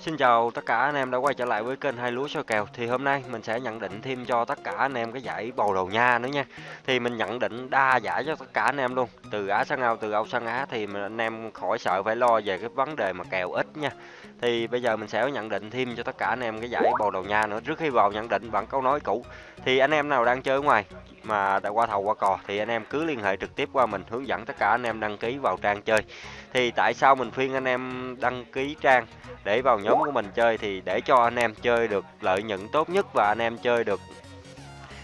Xin chào tất cả anh em đã quay trở lại với kênh Hai Lúa Soi Kèo. Thì hôm nay mình sẽ nhận định thêm cho tất cả anh em cái giải bầu đầu nha nữa nha. Thì mình nhận định đa giải cho tất cả anh em luôn. Từ Á sang Âu, từ Âu sang Á thì anh em khỏi sợ phải lo về cái vấn đề mà kèo ít nha. Thì bây giờ mình sẽ nhận định thêm cho tất cả anh em cái giải bầu đầu nha nữa. Trước khi vào nhận định bằng câu nói cũ Thì anh em nào đang chơi ở ngoài mà đã qua thầu qua cò thì anh em cứ liên hệ trực tiếp qua mình, hướng dẫn tất cả anh em đăng ký vào trang chơi. Thì tại sao mình khuyên anh em đăng ký trang để vào nhóm của mình chơi thì để cho anh em chơi được lợi nhuận tốt nhất và anh em chơi được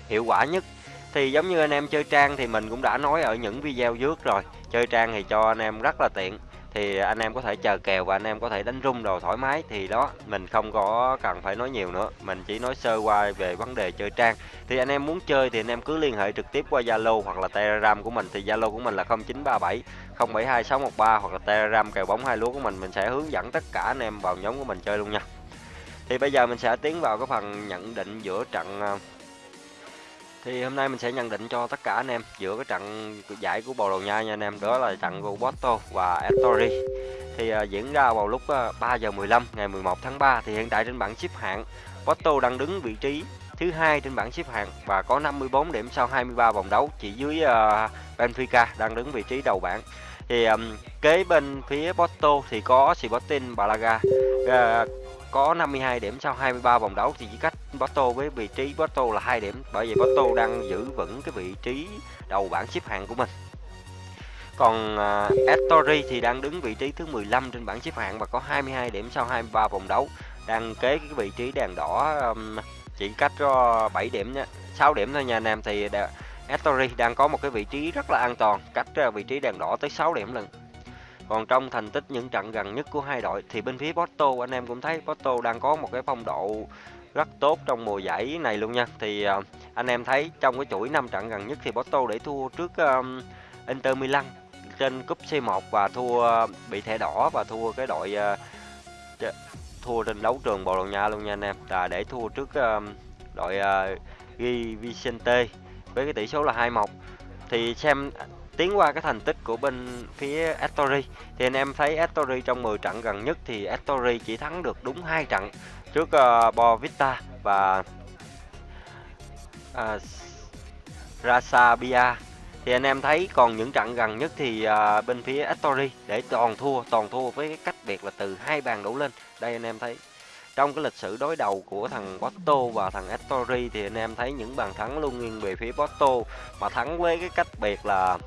hiệu quả nhất. Thì giống như anh em chơi trang thì mình cũng đã nói ở những video trước rồi, chơi trang thì cho anh em rất là tiện thì à, anh em có thể chờ kèo và anh em có thể đánh rung đồ thoải mái. Thì đó, mình không có cần phải nói nhiều nữa. Mình chỉ nói sơ qua về vấn đề chơi trang. Thì anh em muốn chơi thì anh em cứ liên hệ trực tiếp qua Zalo hoặc là Telegram của mình. Thì Zalo của mình là 0937 072613 hoặc là Telegram kèo bóng hai lúa của mình. Mình sẽ hướng dẫn tất cả anh em vào nhóm của mình chơi luôn nha. Thì bây giờ mình sẽ tiến vào cái phần nhận định giữa trận à, thì hôm nay mình sẽ nhận định cho tất cả anh em giữa cái trận giải của Bồ Đào Nha nha anh em. Đó là trận của Porto và Ettori thì uh, diễn ra vào lúc à, uh, 3 giờ 15 ngày 11 tháng 3 thì hiện tại trên bảng xếp hạng Porto đang đứng vị trí thứ hai trên bảng xếp hạng và có 54 điểm sau 23 vòng đấu chỉ dưới uh, Benfica đang đứng vị trí đầu bảng. Thì um, kế bên phía Porto thì có Sporting Braga. Uh, có 52 điểm sau 23 vòng đấu thì chỉ cách Porto với vị trí Porto là hai điểm. Bởi vậy Porto đang giữ vững cái vị trí đầu bảng xếp hạng của mình. Còn à, uh, Ettori thì đang đứng vị trí thứ 15 trên bảng xếp hạng và có 22 điểm sau 23 vòng đấu. Đang kế cái vị trí đèn đỏ um, chỉ cách cho 7 điểm nhé 6 điểm thôi nha anh em. Thì Ettori đang có một cái vị trí rất là an toàn cách à, vị trí đèn đỏ tới 6 điểm lần còn trong thành tích những trận gần nhất của hai đội thì bên phía Porto anh em cũng thấy Porto đang có một cái phong độ rất tốt trong mùa giải này luôn nha. Thì uh, anh em thấy trong cái chuỗi 5 trận gần nhất thì Porto để thua trước um, Inter Milan trên cúp C1 và thua uh, bị thẻ đỏ và thua cái đội uh, thua trên đấu trường Bồ Đào Nha luôn nha anh em. Là để thua trước uh, đội uh, Ghi Vicente với cái tỷ số là 2-1. Thì xem tiến qua cái thành tích của bên phía Astori. Thì anh em thấy Astori trong 10 trận gần nhất thì Astori chỉ thắng được đúng hai trận trước ờ, uh, Bovista và ờ, uh, Rasabia thì anh em thấy còn những trận gần nhất thì uh, bên phía Astori để toàn thua toàn thua với cái cách biệt là từ hai bàn đổ lên. Đây anh em thấy trong cái lịch sử đối đầu của thằng Porto và thằng Estori thì anh em thấy những bàn thắng luôn nghiêng về phía Porto mà thắng với cái cách biệt là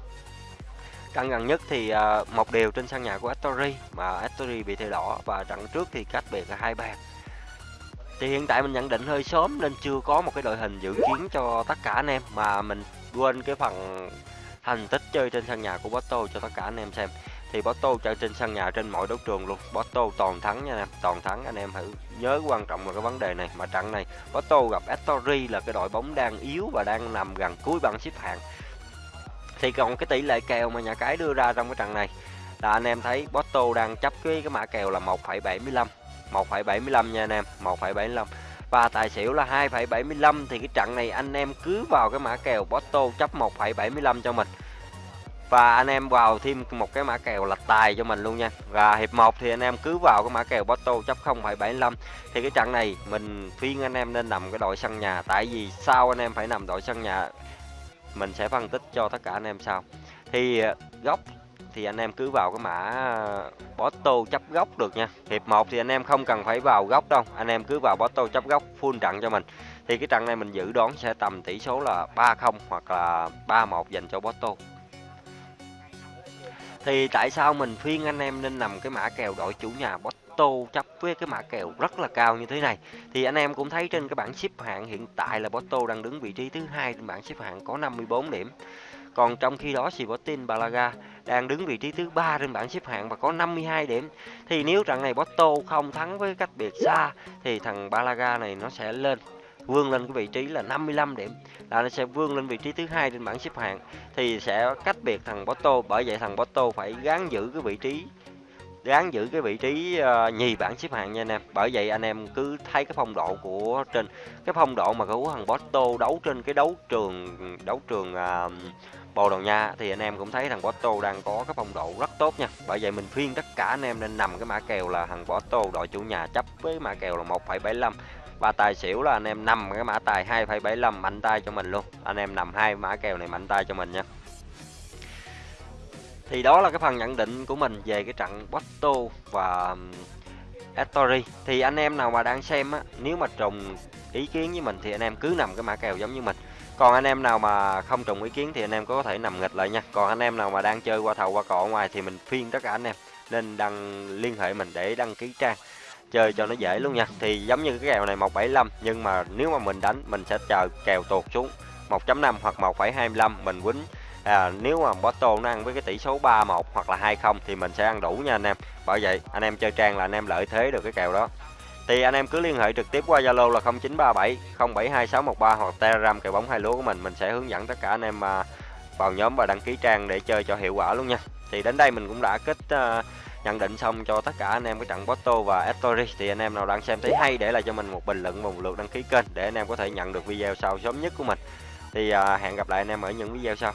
Trận gần nhất thì à, một điều trên sân nhà của Estori mà Estori bị thẻ đỏ và trận trước thì cách biệt là hai bàn. Thì hiện tại mình nhận định hơi sớm nên chưa có một cái đội hình dự kiến cho tất cả anh em, mà mình quên cái phần thành tích chơi trên sân nhà của Porto cho tất cả anh em xem. Thì Porto chơi trên sân nhà trên mọi đấu trường luôn. Porto toàn thắng nha anh em, toàn thắng. Anh em hãy nhớ quan trọng là cái vấn đề này mà trận này Porto gặp Astori là cái đội bóng đang yếu và đang nằm gần cuối bảng xếp hạng. Thì còn cái tỷ lệ kèo mà nhà cái đưa ra trong cái trận này là anh em thấy Porto đang chấp cái cái mã kèo là 1,75 1,75 nha anh em 1,75 và tài xỉu là 2,75 thì cái trận này anh em cứ vào cái mã kèo Porto chấp 1,75 cho mình và anh em vào thêm một cái mã kèo là tài cho mình luôn nha. Và hiệp 1 thì anh em cứ vào cái mã kèo Porto chấp 0,75 thì cái trận này mình khuyên anh em nên nằm cái đội sân nhà. Tại vì sao anh em phải nằm đội sân nhà? Mình sẽ phân tích cho tất cả anh em sau. Thì ờ, góc thì anh em cứ vào cái mã ờ, Porto chấp góc được nha. Hiệp 1 thì anh em không cần phải vào góc đâu. Anh em cứ vào Porto chấp góc full trận cho mình. Thì cái trận này mình dự đoán sẽ tầm tỷ số là 3-0 hoặc là 3-1 dành cho Porto thì tại sao mình khuyên anh em nên nằm cái mã kèo đội chủ nhà Porto chấp với cái mã kèo rất là cao như thế này? Thì anh em cũng thấy trên cái bảng xếp hạng hiện tại là Porto đang đứng vị trí thứ hai trên bảng xếp hạng có 54 điểm. Còn trong khi đó Sporting Balaga đang đứng vị trí thứ ba trên bảng xếp hạng và có 52 điểm. Thì nếu trận này Porto không thắng với cách biệt xa, thì thằng Balaga này nó sẽ lên vươn lên cái vị trí là 55 điểm là nó sẽ vươn lên vị trí thứ hai trên bảng xếp hạng thì sẽ cách biệt thằng Porto bởi vậy thằng Porto phải gắng giữ cái vị trí gắng giữ cái vị trí uh, nhì bảng xếp hạng nha anh em bởi vậy anh em cứ thấy cái phong độ của trên cái phong độ mà của thằng Porto đấu trên cái đấu trường đấu trường uh, Bồ Đào Nha thì anh em cũng thấy thằng Porto đang có cái phong độ rất tốt nha. Bởi vậy mình khuyên tất cả anh em nên nằm cái mã kèo là thằng Porto đội chủ nhà chấp với mã kèo là 1,75 và tài xỉu là anh em nằm cái mã tài 2,75 mạnh tay cho mình luôn. Anh em nằm hai mã kèo này mạnh tay cho mình nha. Thì đó là cái phần nhận định của mình về cái trận Porto và Ettori. Thì anh em nào mà đang xem á, nếu mà trùng ý kiến với mình thì anh em cứ nằm cái mã kèo giống như mình còn anh em nào mà không trùng ý kiến thì anh em có thể nằm nghịch lại nha còn anh em nào mà đang chơi qua thầu qua cọ ngoài thì mình phiên tất cả anh em nên đăng liên hệ mình để đăng ký trang chơi cho nó dễ luôn nha. Thì giống như cái kèo này 175 nhưng mà nếu mà mình đánh mình sẽ chờ kèo tuột xuống 1.5 hoặc 1.25 mình quýnh. À, nếu mà Porto nó ăn với cái tỷ số 3-1 hoặc là 2-0 thì mình sẽ ăn đủ nha anh em. Bởi vậy anh em chơi trang là anh em lợi thế được cái kèo đó. Thì anh em cứ liên hệ trực tiếp qua Zalo là 0937 072613 hoặc Telegram kèo bóng hai lúa của mình. Mình sẽ hướng dẫn tất cả anh em à, vào nhóm và đăng ký trang để chơi cho hiệu quả luôn nha. Thì đến đây mình cũng đã kết uh, nhận định xong cho tất cả anh em cái trận Porto và Ettori thì anh em nào đang xem thấy hay để lại cho mình một bình luận và một lượt đăng ký kênh để anh em có thể nhận được video sau sớm nhất của mình. Thì à, hẹn gặp lại anh em ở những video sau.